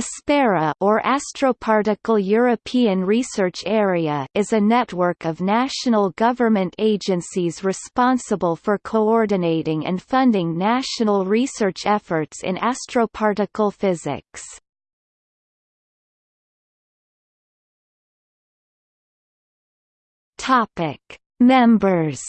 ASPERA or Astroparticle European Research Area is a network of national government agencies responsible for coordinating and funding national research efforts in astroparticle physics. Topic: Members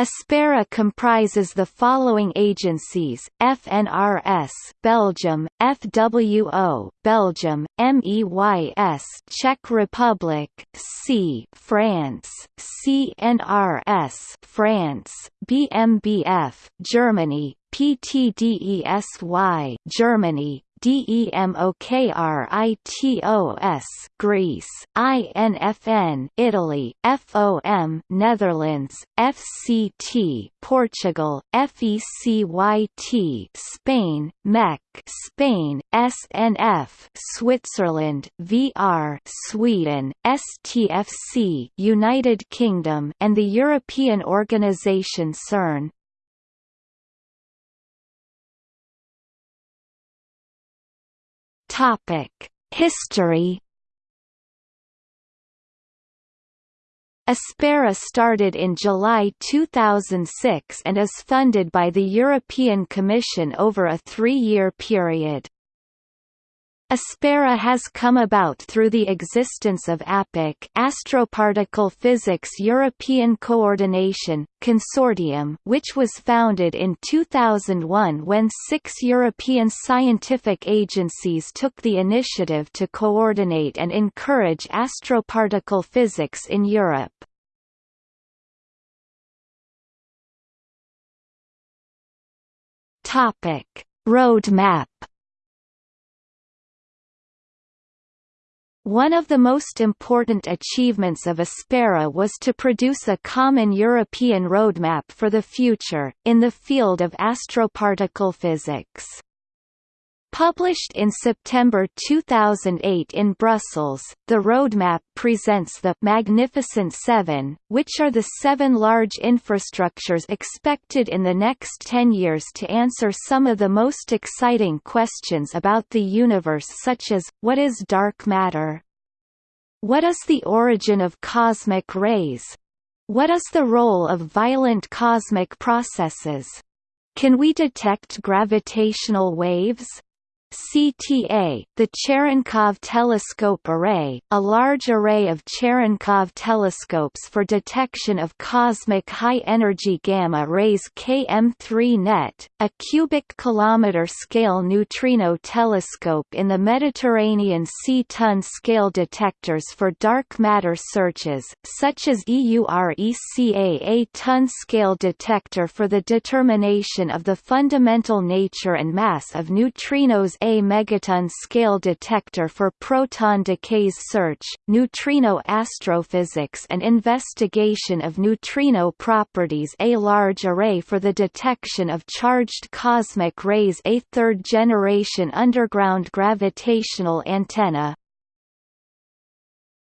Aspera comprises the following agencies: FNRS Belgium, FWO Belgium, MEYS Czech Republic, C France, CNRS France, BMBF Germany, PTDESY Germany, DEMOKRITOS Greece, INFN Italy, FOM Netherlands, FCT Portugal, FECYT Spain, MEC Spain, SNF Switzerland, VR Sweden, STFC United Kingdom and the European Organization CERN. Topic: History. Aspera started in July 2006 and is funded by the European Commission over a three-year period. Aspera has come about through the existence of ApPEC Astroparticle Physics European Coordination, Consortium which was founded in 2001 when six European scientific agencies took the initiative to coordinate and encourage astroparticle physics in Europe. Roadmap One of the most important achievements of Aspera was to produce a common European roadmap for the future, in the field of astroparticle physics. Published in September 2008 in Brussels, the roadmap presents the Magnificent Seven, which are the seven large infrastructures expected in the next ten years to answer some of the most exciting questions about the universe such as, what is dark matter? What is the origin of cosmic rays? What is the role of violent cosmic processes? Can we detect gravitational waves? CTA, the Cherenkov Telescope Array, a large array of Cherenkov telescopes for detection of cosmic high-energy gamma rays KM3-NET, a cubic kilometer scale neutrino telescope in the Mediterranean Sea ton scale detectors for dark matter searches, such as EURECA a ton scale detector for the determination of the fundamental nature and mass of neutrinos a megaton scale detector for proton decays search, neutrino astrophysics and investigation of neutrino properties. A large array for the detection of charged cosmic rays. A third-generation underground gravitational antenna,